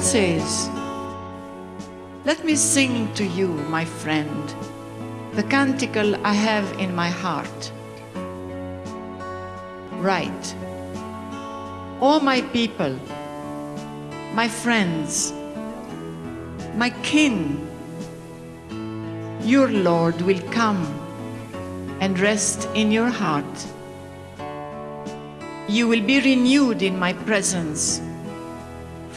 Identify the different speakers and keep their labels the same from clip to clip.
Speaker 1: says, Let me sing to you, my friend, the canticle I have in my heart. Right. All my people, my friends, my kin, your Lord will come and rest in your heart. You will be renewed in my presence,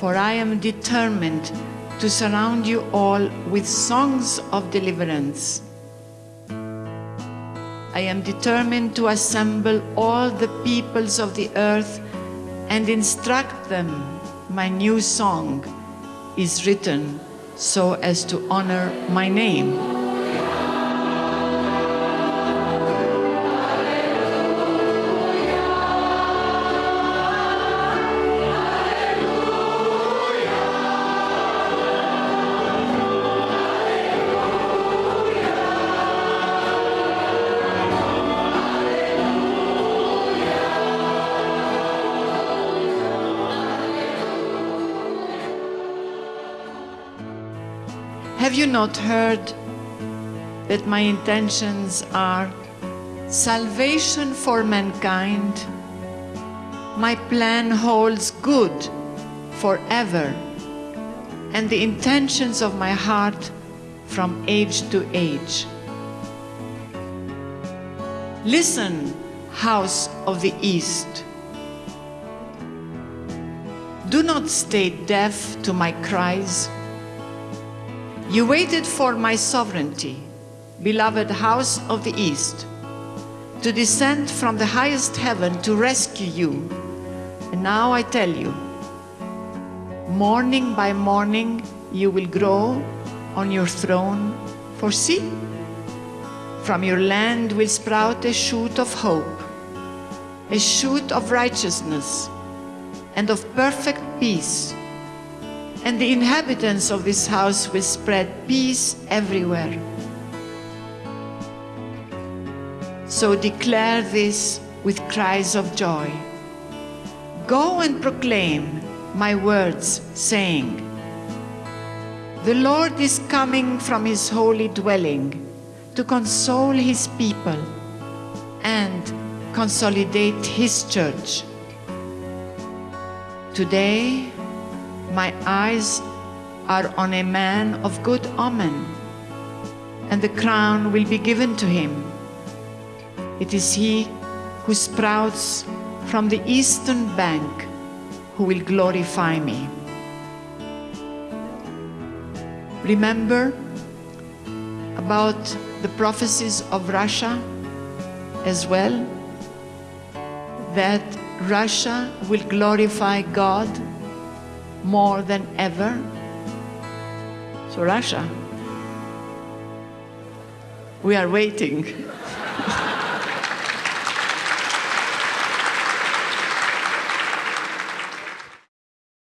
Speaker 1: for I am determined to surround you all with songs of deliverance. I am determined to assemble all the peoples of the earth and instruct them. My new song is written so as to honor my name. Have you not heard that my intentions are salvation for mankind? My plan holds good forever, and the intentions of my heart from age to age. Listen, house of the East. Do not stay deaf to my cries. You waited for my sovereignty, beloved house of the East, to descend from the highest heaven to rescue you. And now I tell you, morning by morning you will grow on your throne, for see, from your land will sprout a shoot of hope, a shoot of righteousness and of perfect peace and the inhabitants of this house will spread peace everywhere. So declare this with cries of joy. Go and proclaim my words, saying, The Lord is coming from his holy dwelling to console his people and consolidate his church. Today, my eyes are on a man of good omen, and the crown will be given to him. It is he who sprouts from the eastern bank who will glorify me. Remember about the prophecies of Russia as well, that Russia will glorify God more than ever. So Russia, we are waiting.